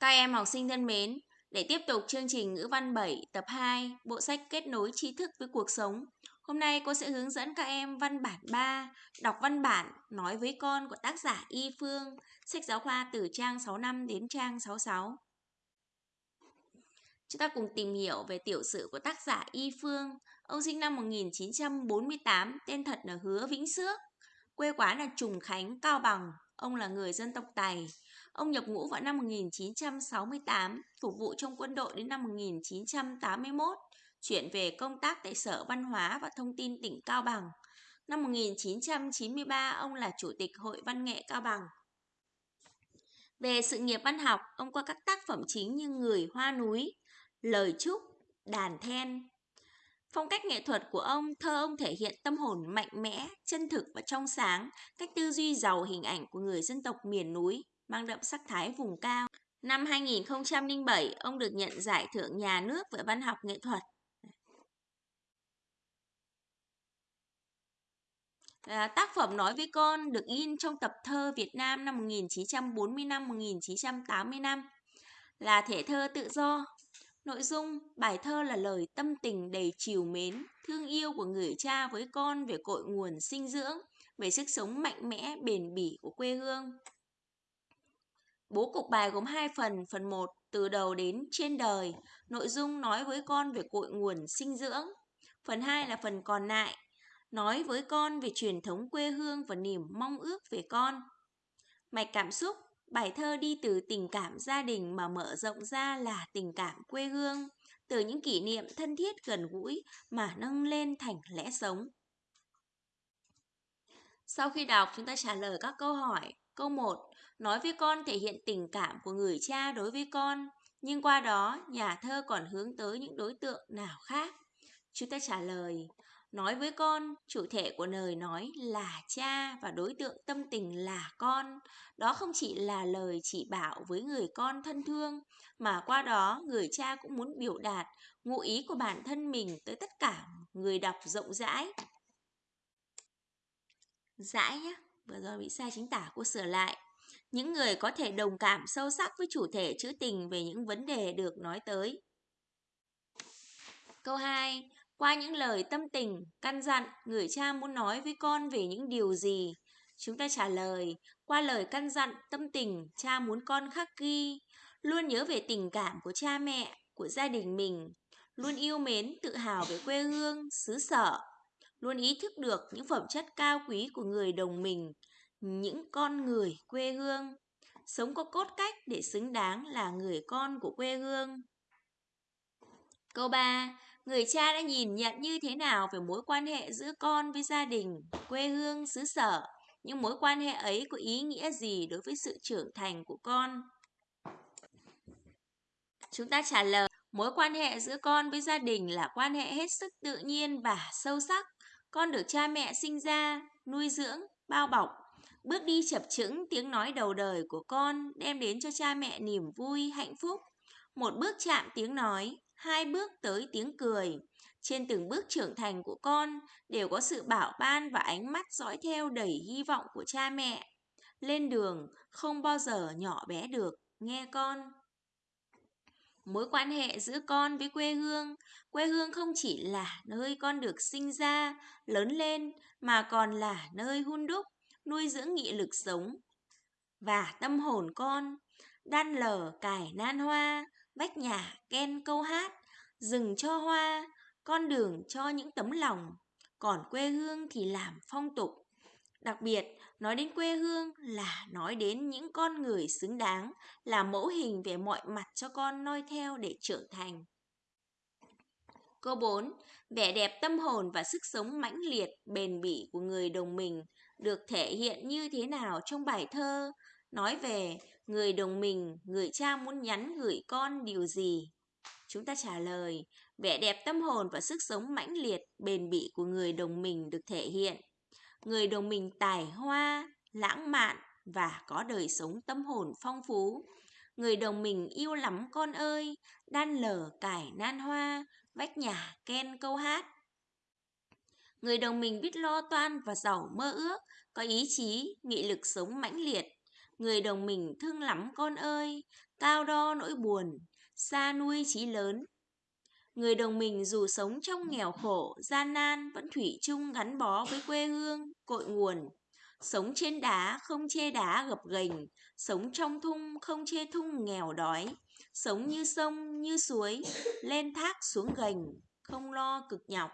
Các em học sinh thân mến, để tiếp tục chương trình ngữ văn 7 tập 2, bộ sách kết nối tri thức với cuộc sống. Hôm nay cô sẽ hướng dẫn các em văn bản 3, đọc văn bản nói với con của tác giả Y Phương, sách giáo khoa từ trang 65 đến trang 66. Chúng ta cùng tìm hiểu về tiểu sử của tác giả Y Phương. Ông sinh năm 1948, tên thật là Hứa Vĩnh Sước, Quê quán là Trùng Khánh, Cao Bằng. Ông là người dân tộc Tài. Ông nhập ngũ vào năm 1968, phục vụ trong quân đội đến năm 1981, chuyển về công tác tại Sở Văn hóa và Thông tin tỉnh Cao Bằng. Năm 1993, ông là Chủ tịch Hội Văn nghệ Cao Bằng. Về sự nghiệp văn học, ông có các tác phẩm chính như Người Hoa Núi, Lời Chúc, Đàn Then. Phong cách nghệ thuật của ông, thơ ông thể hiện tâm hồn mạnh mẽ, chân thực và trong sáng, cách tư duy giàu hình ảnh của người dân tộc miền núi, mang đậm sắc thái vùng cao. Năm 2007, ông được nhận giải thưởng nhà nước về văn học nghệ thuật. À, tác phẩm Nói với con được in trong tập thơ Việt Nam năm 1945-1985 là thể thơ tự do. Nội dung bài thơ là lời tâm tình đầy chiều mến, thương yêu của người cha với con về cội nguồn sinh dưỡng, về sức sống mạnh mẽ, bền bỉ của quê hương. Bố cục bài gồm hai phần, phần 1 từ đầu đến trên đời, nội dung nói với con về cội nguồn sinh dưỡng. Phần 2 là phần còn lại, nói với con về truyền thống quê hương và niềm mong ước về con. Mạch cảm xúc, bài thơ đi từ tình cảm gia đình mà mở rộng ra là tình cảm quê hương, từ những kỷ niệm thân thiết gần gũi mà nâng lên thành lẽ sống. Sau khi đọc, chúng ta trả lời các câu hỏi. Câu 1. Nói với con thể hiện tình cảm của người cha đối với con, nhưng qua đó nhà thơ còn hướng tới những đối tượng nào khác? Chúng ta trả lời, nói với con, chủ thể của lời nói là cha và đối tượng tâm tình là con. Đó không chỉ là lời chỉ bảo với người con thân thương, mà qua đó người cha cũng muốn biểu đạt ngụ ý của bản thân mình tới tất cả người đọc rộng rãi. Rãi nhé, vừa rồi bị sai chính tả cô sửa lại. Những người có thể đồng cảm sâu sắc với chủ thể trữ tình về những vấn đề được nói tới. Câu 2. Qua những lời tâm tình, căn dặn, người cha muốn nói với con về những điều gì? Chúng ta trả lời, qua lời căn dặn, tâm tình, cha muốn con khắc ghi, luôn nhớ về tình cảm của cha mẹ, của gia đình mình, luôn yêu mến, tự hào về quê hương, xứ sở, luôn ý thức được những phẩm chất cao quý của người đồng mình, những con người quê hương, sống có cốt cách để xứng đáng là người con của quê hương. Câu 3. Người cha đã nhìn nhận như thế nào về mối quan hệ giữa con với gia đình, quê hương, xứ sở? Những mối quan hệ ấy có ý nghĩa gì đối với sự trưởng thành của con? Chúng ta trả lời, mối quan hệ giữa con với gia đình là quan hệ hết sức tự nhiên và sâu sắc. Con được cha mẹ sinh ra, nuôi dưỡng, bao bọc, Bước đi chập chững tiếng nói đầu đời của con đem đến cho cha mẹ niềm vui, hạnh phúc. Một bước chạm tiếng nói, hai bước tới tiếng cười. Trên từng bước trưởng thành của con đều có sự bảo ban và ánh mắt dõi theo đầy hy vọng của cha mẹ. Lên đường không bao giờ nhỏ bé được, nghe con. Mối quan hệ giữa con với quê hương, quê hương không chỉ là nơi con được sinh ra, lớn lên mà còn là nơi hun đúc, nuôi dưỡng nghị lực sống và tâm hồn con đan lờ cải nan hoa vách nhà ken câu hát rừng cho hoa con đường cho những tấm lòng còn quê hương thì làm phong tục đặc biệt nói đến quê hương là nói đến những con người xứng đáng là mẫu hình về mọi mặt cho con noi theo để trưởng thành Câu 4. Vẻ đẹp tâm hồn và sức sống mãnh liệt, bền bỉ của người đồng mình được thể hiện như thế nào trong bài thơ? Nói về người đồng mình, người cha muốn nhắn gửi con điều gì? Chúng ta trả lời, vẻ đẹp tâm hồn và sức sống mãnh liệt, bền bỉ của người đồng mình được thể hiện. Người đồng mình tài hoa, lãng mạn và có đời sống tâm hồn phong phú. Người đồng mình yêu lắm con ơi, đan lở cải nan hoa, vách nhà ken câu hát. Người đồng mình biết lo toan và giàu mơ ước, có ý chí, nghị lực sống mãnh liệt. Người đồng mình thương lắm con ơi, cao đo nỗi buồn, xa nuôi chí lớn. Người đồng mình dù sống trong nghèo khổ, gian nan vẫn thủy chung gắn bó với quê hương, cội nguồn. Sống trên đá không chê đá gập ghềnh, sống trong thung không chê thung nghèo đói, sống như sông như suối, lên thác xuống gành, không lo cực nhọc.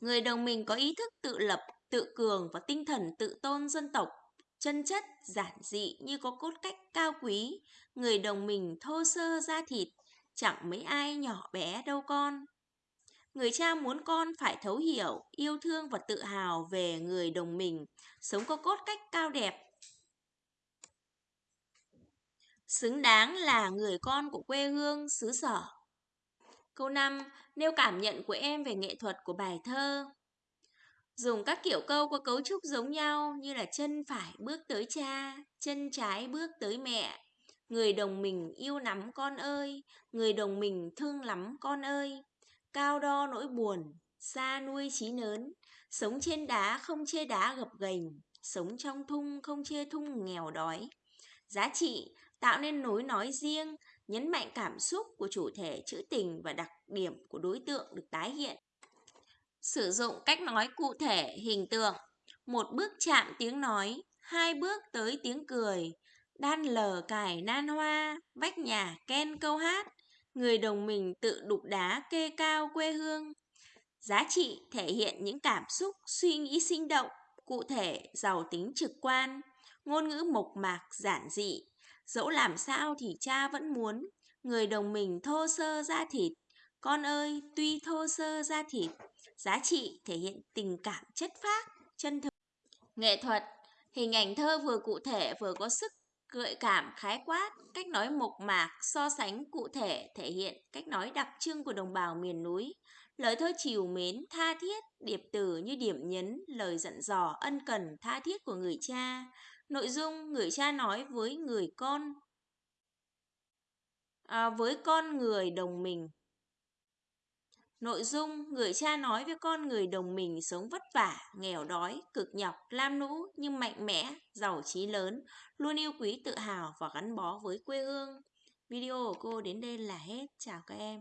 Người đồng mình có ý thức tự lập, tự cường và tinh thần tự tôn dân tộc, chân chất, giản dị như có cốt cách cao quý. Người đồng mình thô sơ da thịt, chẳng mấy ai nhỏ bé đâu con. Người cha muốn con phải thấu hiểu, yêu thương và tự hào về người đồng mình, sống có cốt cách cao đẹp. Xứng đáng là người con của quê hương xứ sở. Câu 5. Nêu cảm nhận của em về nghệ thuật của bài thơ. Dùng các kiểu câu có cấu trúc giống nhau như là chân phải bước tới cha, chân trái bước tới mẹ. Người đồng mình yêu lắm con ơi, người đồng mình thương lắm con ơi. Cao đo nỗi buồn, xa nuôi trí lớn, sống trên đá không chê đá gập ghềnh, sống trong thung không chê thung nghèo đói. Giá trị tạo nên nối nói riêng, nhấn mạnh cảm xúc của chủ thể trữ tình và đặc điểm của đối tượng được tái hiện. Sử dụng cách nói cụ thể, hình tượng. Một bước chạm tiếng nói, hai bước tới tiếng cười, đan lờ cài nan hoa, vách nhà ken câu hát, người đồng mình tự đục đá kê cao quê hương. Giá trị thể hiện những cảm xúc, suy nghĩ sinh động, cụ thể, giàu tính trực quan, ngôn ngữ mộc mạc, giản dị. Dẫu làm sao thì cha vẫn muốn, người đồng mình thô sơ ra thịt. Con ơi, tuy thô sơ ra thịt, giá trị thể hiện tình cảm chất phác, chân thực. Nghệ thuật, hình ảnh thơ vừa cụ thể vừa có sức gợi cảm khái quát, cách nói mộc mạc, so sánh cụ thể thể hiện cách nói đặc trưng của đồng bào miền núi. Lời thơ chiều mến, tha thiết, điệp từ như điểm nhấn, lời dặn dò, ân cần, tha thiết của người cha. Nội dung người cha nói với người con, à, với con người đồng mình. Nội dung người cha nói với con người đồng mình sống vất vả, nghèo đói, cực nhọc, lam lũ nhưng mạnh mẽ, giàu trí lớn, luôn yêu quý tự hào và gắn bó với quê hương. Video của cô đến đây là hết. Chào các em.